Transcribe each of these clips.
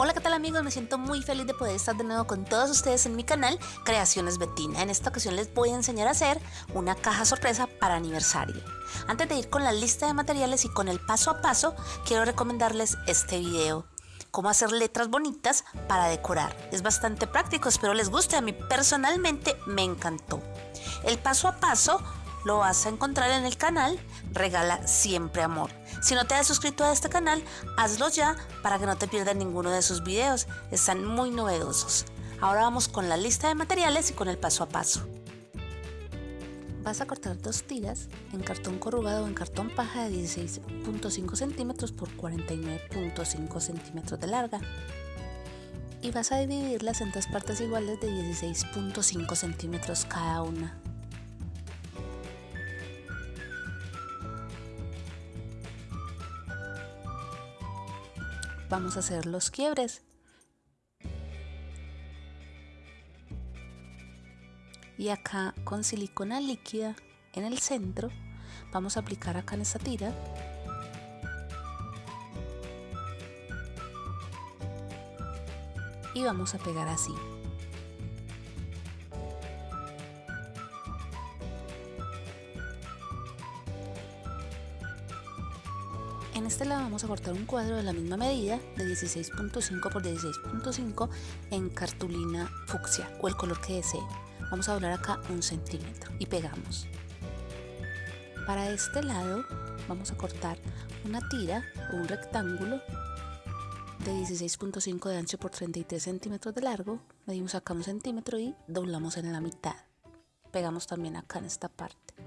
Hola qué tal amigos, me siento muy feliz de poder estar de nuevo con todos ustedes en mi canal Creaciones Betina. En esta ocasión les voy a enseñar a hacer una caja sorpresa para aniversario. Antes de ir con la lista de materiales y con el paso a paso, quiero recomendarles este video. Cómo hacer letras bonitas para decorar. Es bastante práctico, espero les guste. A mí personalmente me encantó. El paso a paso lo vas a encontrar en el canal Regala Siempre Amor. Si no te has suscrito a este canal, hazlo ya para que no te pierdas ninguno de sus videos. Están muy novedosos. Ahora vamos con la lista de materiales y con el paso a paso. Vas a cortar dos tiras en cartón corrugado o en cartón paja de 16.5 centímetros por 49.5 centímetros de larga y vas a dividirlas en tres partes iguales de 16.5 centímetros cada una. Vamos a hacer los quiebres. Y acá con silicona líquida en el centro vamos a aplicar acá en esta tira y vamos a pegar así. Este lado vamos a cortar un cuadro de la misma medida de 16.5 por 16.5 en cartulina fucsia o el color que desee. Vamos a doblar acá un centímetro y pegamos. Para este lado vamos a cortar una tira o un rectángulo de 16.5 de ancho por 33 centímetros de largo. Medimos acá un centímetro y doblamos en la mitad. Pegamos también acá en esta parte.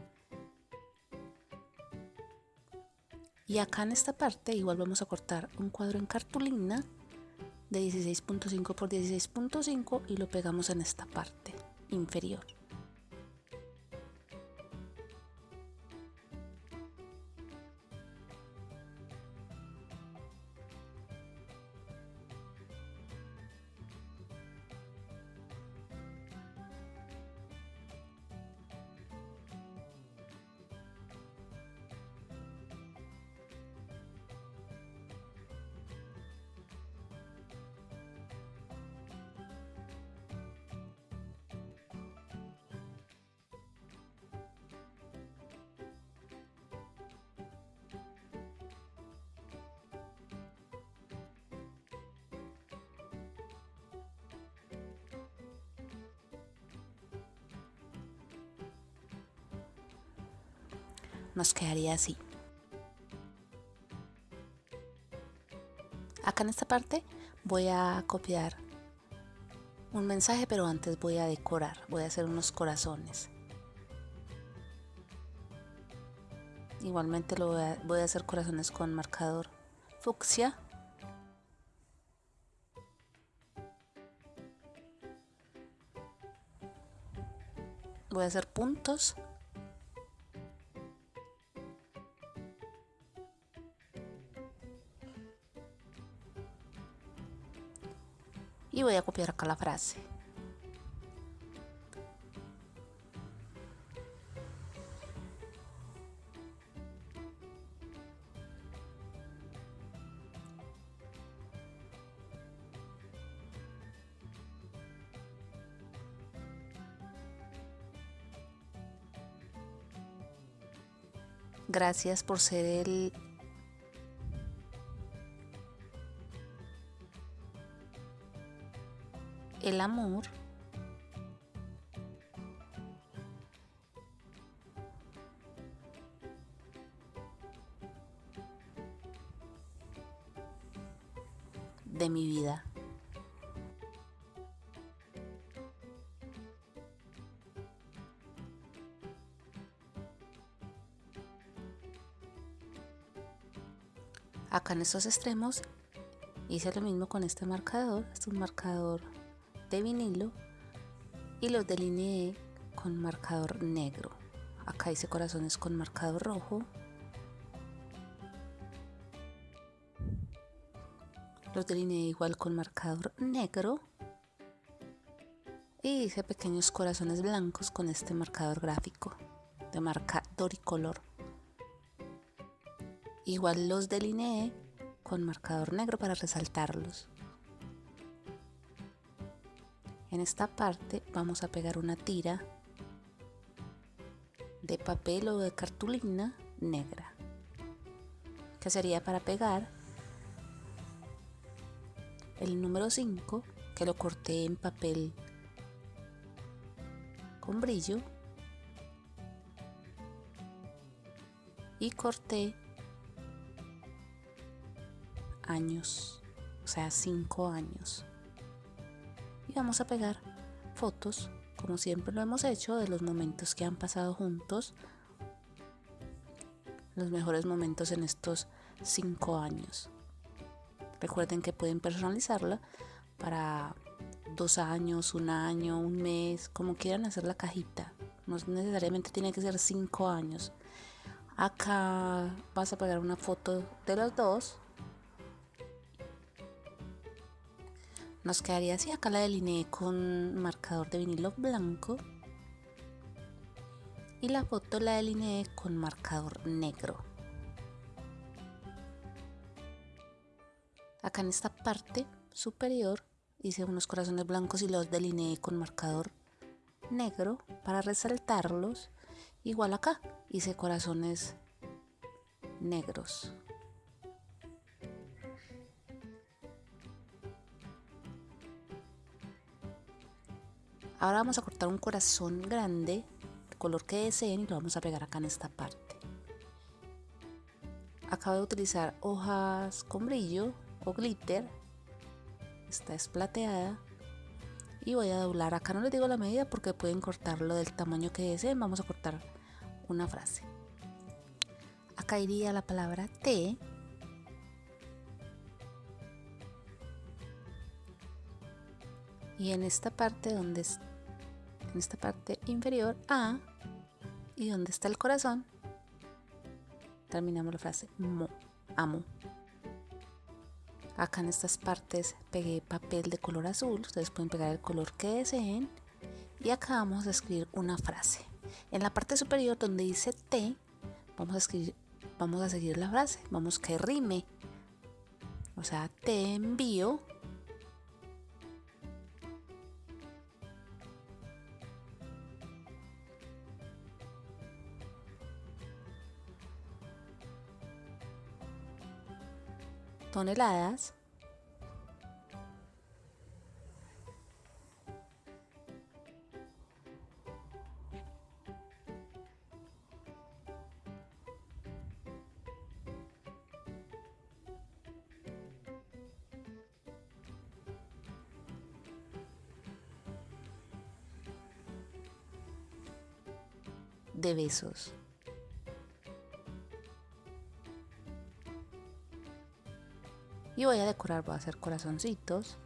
Y acá en esta parte igual vamos a cortar un cuadro en cartulina de 16.5 por 16.5 y lo pegamos en esta parte inferior nos quedaría así. Acá en esta parte voy a copiar un mensaje, pero antes voy a decorar, voy a hacer unos corazones. Igualmente lo voy a, voy a hacer corazones con marcador fucsia. Voy a hacer puntos voy a copiar acá la frase. Gracias por ser el el amor de mi vida. Acá en estos extremos hice lo mismo con este marcador, este es un marcador de vinilo y los delineé con marcador negro. Acá hice corazones con marcador rojo. Los delineé igual con marcador negro. Y hice pequeños corazones blancos con este marcador gráfico de marca Doricolor. Igual los delineé con marcador negro para resaltarlos. En esta parte vamos a pegar una tira de papel o de cartulina negra que sería para pegar el número 5 que lo corté en papel con brillo y corté años, o sea, 5 años. Y vamos a pegar fotos, como siempre lo hemos hecho, de los momentos que han pasado juntos, los mejores momentos en estos 5 años. Recuerden que pueden personalizarla para dos años, un año, un mes, como quieran hacer la cajita. No necesariamente tiene que ser cinco años. Acá vas a pegar una foto de los dos. Nos quedaría así. Acá la delineé con marcador de vinilo blanco. Y la foto la delineé con marcador negro. Acá en esta parte superior hice unos corazones blancos y los delineé con marcador negro para resaltarlos. Igual acá hice corazones negros. Ahora vamos a cortar un corazón grande, color que deseen y lo vamos a pegar acá en esta parte. Acabo de utilizar hojas con brillo o glitter. Esta es plateada. Y voy a doblar. Acá no les digo la medida porque pueden cortarlo del tamaño que deseen. Vamos a cortar una frase. Acá iría la palabra T. Y en esta parte donde es, en esta parte inferior A y donde está el corazón terminamos la frase mo amo Acá en estas partes pegué papel de color azul, ustedes pueden pegar el color que deseen. Y acá vamos a escribir una frase. En la parte superior donde dice T, vamos a escribir, vamos a seguir la frase, vamos que rime. O sea, te envío toneladas de besos. Y voy a decorar, voy a hacer corazoncitos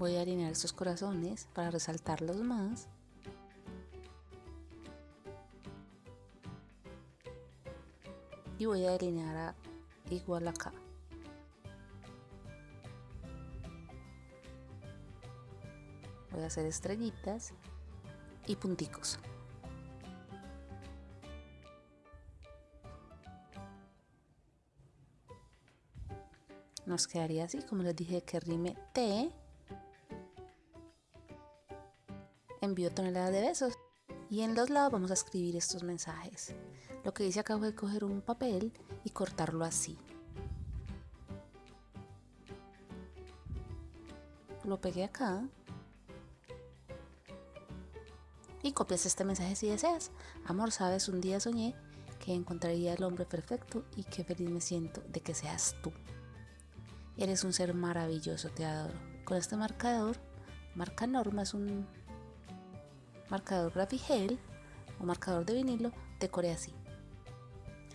Voy a alinear estos corazones para resaltarlos más. Y voy a alinear igual acá. Voy a hacer estrellitas y punticos. Nos quedaría así, como les dije, que rime T envío toneladas de besos. Y en los lados vamos a escribir estos mensajes. Lo que hice acá fue coger un papel y cortarlo así. Lo pegué acá. Y copias este mensaje si deseas. Amor, sabes, un día soñé que encontraría el hombre perfecto y qué feliz me siento de que seas tú. Eres un ser maravilloso, te adoro. Con este marcador, marca norma es un marcador Graphigel o marcador de vinilo, decoré así.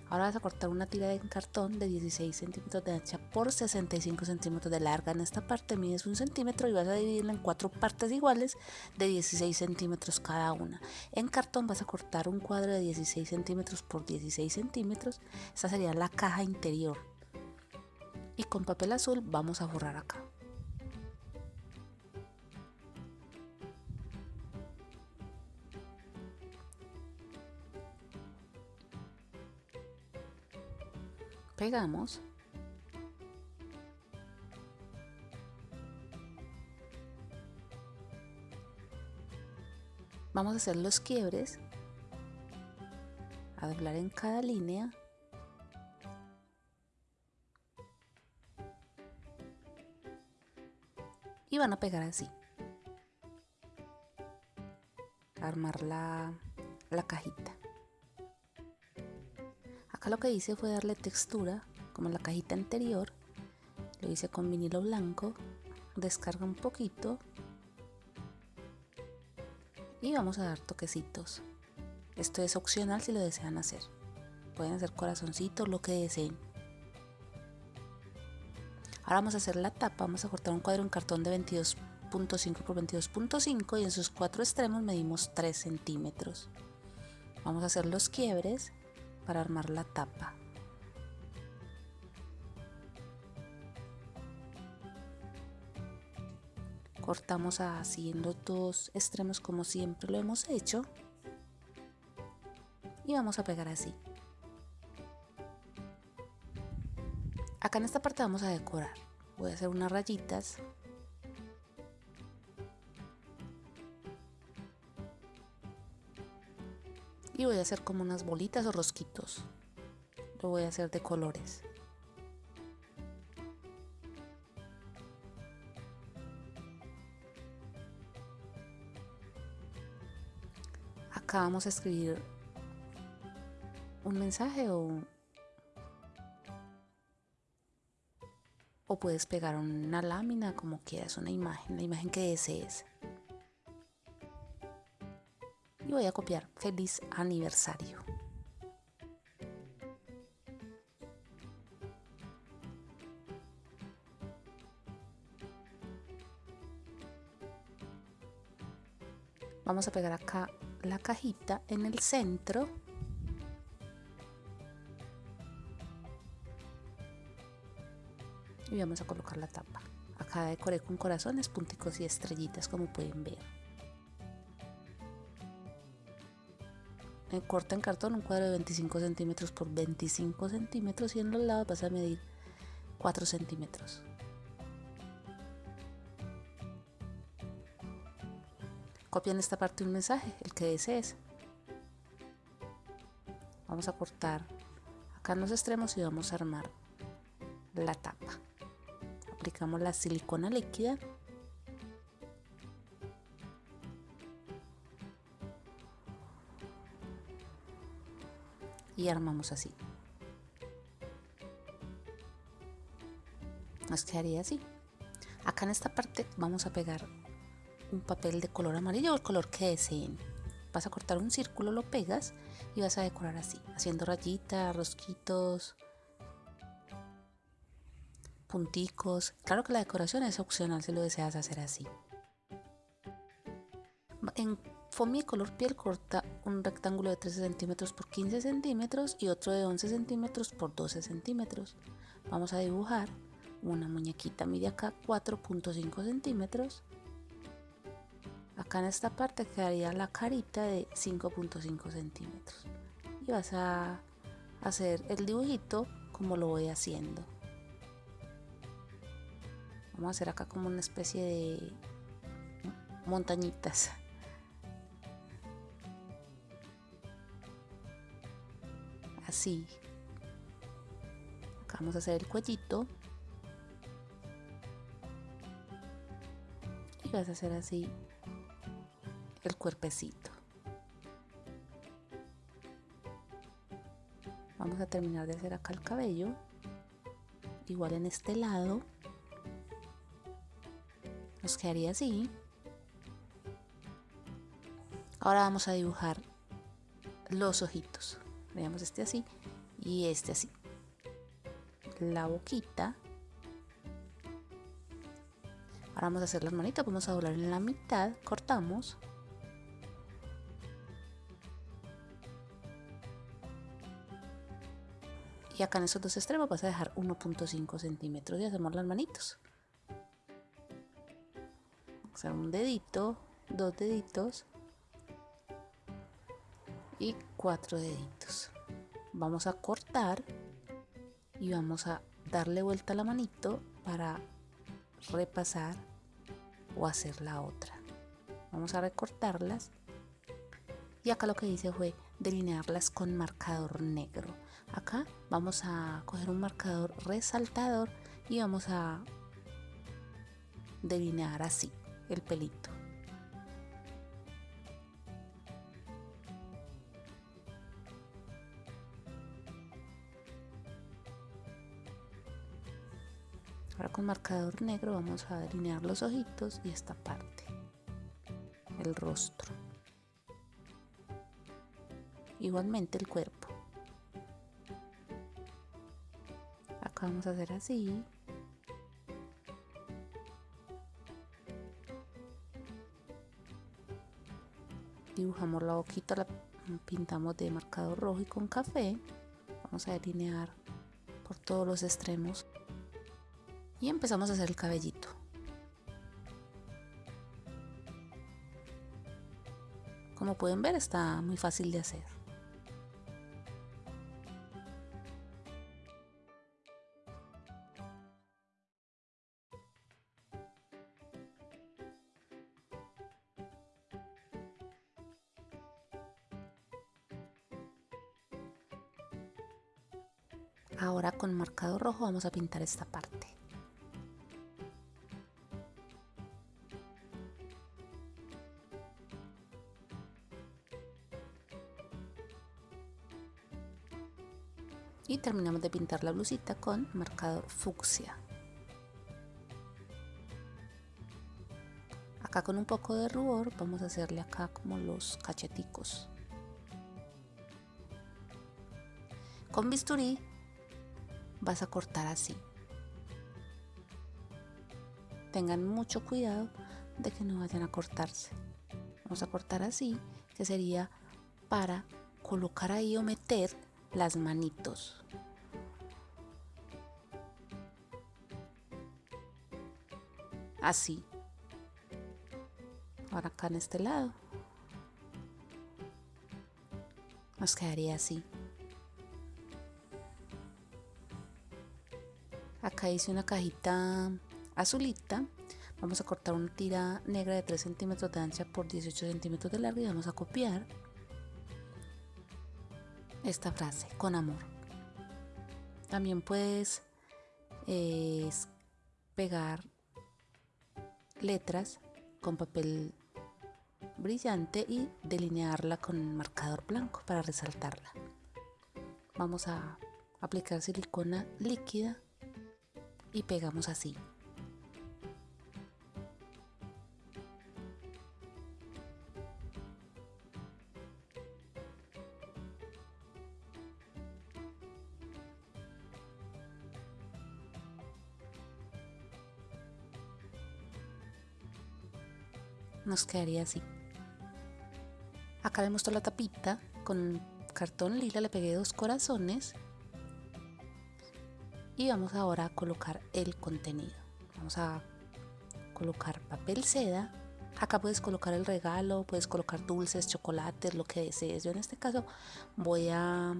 Ahora vas a cortar una tira de cartón de 16 centímetros de ancha por 65 centímetros de larga. En esta parte mides un centímetro y vas a dividirla en cuatro partes iguales de 16 centímetros cada una. En cartón vas a cortar un cuadro de 16 centímetros por 16 centímetros. Esta sería la caja interior. Y con papel azul vamos a forrar acá. Pegamos. Vamos a hacer los quiebres. A doblar en cada línea. Y van a pegar así. Armar la, la cajita lo que hice fue darle textura, como la cajita anterior. Lo hice con vinilo blanco. Descarga un poquito. Y vamos a dar toquecitos. Esto es opcional si lo desean hacer. Pueden hacer corazoncitos, lo que deseen. Ahora vamos a hacer la tapa. Vamos a cortar un cuadro en cartón de 22.5 por 22.5 y en sus cuatro extremos medimos 3 centímetros. Vamos a hacer los quiebres para armar la tapa. Cortamos los dos extremos como siempre lo hemos hecho. Y vamos a pegar así. Acá en esta parte vamos a decorar. Voy a hacer unas rayitas voy a hacer como unas bolitas o rosquitos. Lo voy a hacer de colores. Acá vamos a escribir un mensaje o o puedes pegar una lámina como quieras, una imagen, la imagen que desees y voy a copiar feliz aniversario. Vamos a pegar acá la cajita en el centro. Y vamos a colocar la tapa. Acá decoré con corazones, punticos y estrellitas como pueden ver. Corta en cartón un cuadro de 25 centímetros por 25 centímetros y en los lados vas a medir 4 centímetros. Copia en esta parte un mensaje, el que desees. Vamos a cortar acá en los extremos y vamos a armar la tapa. Aplicamos la silicona líquida y armamos así. Nos quedaría así. Acá en esta parte vamos a pegar un papel de color amarillo o el color que deseen. Vas a cortar un círculo, lo pegas y vas a decorar así, haciendo rayitas, rosquitos, punticos. Claro que la decoración es opcional si lo deseas hacer así. En Fomi color piel corta un rectángulo de 13 centímetros por 15 centímetros y otro de 11 centímetros por 12 centímetros. Vamos a dibujar una muñequita, mide acá 4.5 centímetros. Acá en esta parte quedaría la carita de 5.5 centímetros. Y vas a hacer el dibujito como lo voy haciendo. Vamos a hacer acá como una especie de montañitas. Así acá vamos a hacer el cuellito. Y vas a hacer así el cuerpecito. Vamos a terminar de hacer acá el cabello igual en este lado. Nos quedaría así. Ahora vamos a dibujar los ojitos veamos este así y este así. La boquita. Ahora vamos a hacer las manitas, vamos a doblar en la mitad, cortamos. Y acá en esos dos extremos vas a dejar 1.5 centímetros y hacemos las manitos. Hacer un dedito, dos deditos y cuatro deditos. Vamos a cortar y vamos a darle vuelta a la manito para repasar o hacer la otra. Vamos a recortarlas y acá lo que hice fue delinearlas con marcador negro. Acá vamos a coger un marcador resaltador y vamos a delinear así el pelito. Ahora con marcador negro vamos a delinear los ojitos y esta parte, el rostro. Igualmente el cuerpo. Acá vamos a hacer así. Dibujamos la boquita, la pintamos de marcador rojo y con café. Vamos a delinear por todos los extremos y empezamos a hacer el cabellito. Como pueden ver está muy fácil de hacer. Ahora con marcado rojo vamos a pintar esta parte. Y terminamos de pintar la blusita con marcador fucsia. Acá con un poco de rubor vamos a hacerle acá como los cacheticos. Con bisturí vas a cortar así. Tengan mucho cuidado de que no vayan a cortarse. Vamos a cortar así que sería para colocar ahí o meter las manitos. Así. Ahora acá en este lado. Nos quedaría así. Acá hice una cajita azulita. Vamos a cortar una tira negra de 3 centímetros de ancha por 18 centímetros de largo y vamos a copiar esta frase, con amor. También puedes eh, pegar letras con papel brillante y delinearla con marcador blanco para resaltarla. Vamos a aplicar silicona líquida y pegamos así. Quedaría así. Acá le muestro la tapita con cartón lila, le pegué dos corazones y vamos ahora a colocar el contenido. Vamos a colocar papel seda. Acá puedes colocar el regalo, puedes colocar dulces, chocolates, lo que desees. Yo en este caso voy a,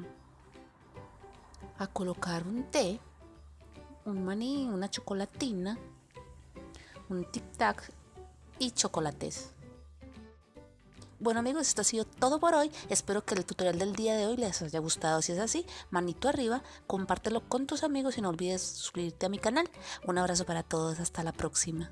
a colocar un té, un maní, una chocolatina, un tic tac y chocolates. Bueno amigos, esto ha sido todo por hoy. Espero que el tutorial del día de hoy les haya gustado. Si es así, manito arriba, compártelo con tus amigos y no olvides suscribirte a mi canal. Un abrazo para todos, hasta la próxima.